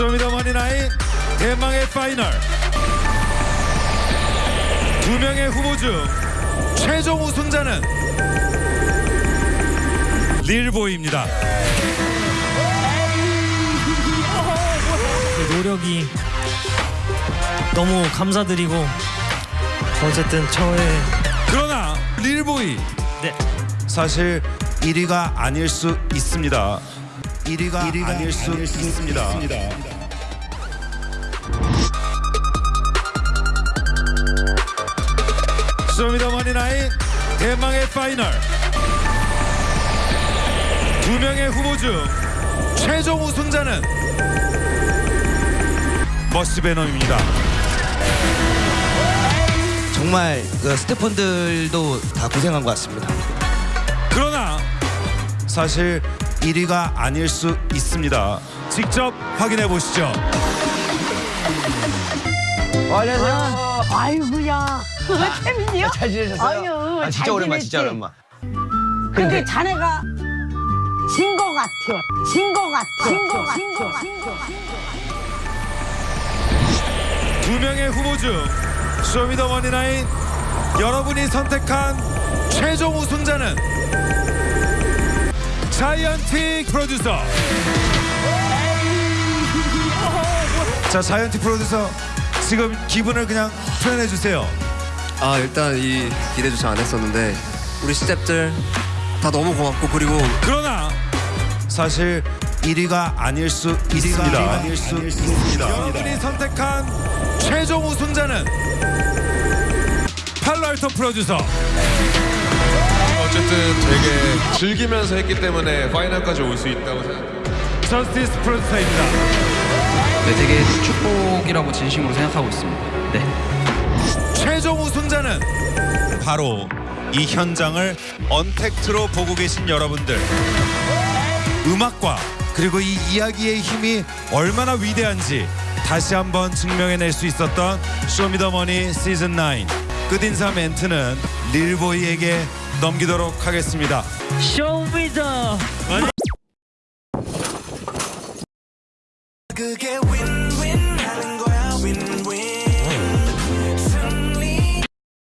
쇼미더머니 nine 대망의 파이널 두 명의 후보 중 최종 우승자는 릴보이입니다. 그 노력이 너무 감사드리고 어쨌든 저의 그러나 릴보이 네 사실 1위가 아닐 수 있습니다. 1위가, 아닐 수 있습니다. 쇼미더머니 nine 대망의 파이널 두 명의 후보 중 최종 우승자는 머쉬베놈입니다. 정말 그 스태프분들도 다 고생한 것 같습니다. 그러나 사실 1위가 아닐 수 있습니다. 직접 확인해 보시죠. 안녕하세요. 아이고야. 왜 태민이요? 잘 지내셨어요? 아유, 아, 진짜 잘 오랜만, 진짜 지냈지. 오랜만. 근데 자네가 진 거 같아요. 진 거 같아. 진거 같아. 진거 같아. 두 명의 후보 중 쇼미더머니 나인 여러분이 선택한 최종 우승자는 자이언틱 프로듀서. 자 자이언틱 프로듀서 지금 기분을 그냥 표현해 주세요. 아 일단 이 기대조차 안 했었는데 우리 스탭들 다 너무 고맙고 그리고 그러나 사실 1위가 아닐 수 있습니다. 아닐 수 있습니다. 여러분이 선택한 최종 우승자는 팔랄토 프로듀서 어쨌든 되게 즐기면서 했기 때문에 파이널까지 올 수 있다고 생각해요. 저스티스 프로듀서입니다. 네, 되게 축복이라고 진심으로 생각하고 있습니다. 네. 최종 우승자는 바로 이 현장을 언택트로 보고 계신 여러분들. 음악과 그리고 이 이야기의 힘이 얼마나 위대한지 다시 한번 증명해낼 수 있었던 쇼미더머니 시즌 9 끝인사 멘트는 릴보이에게 넘기도록 하겠습니다. 쇼미더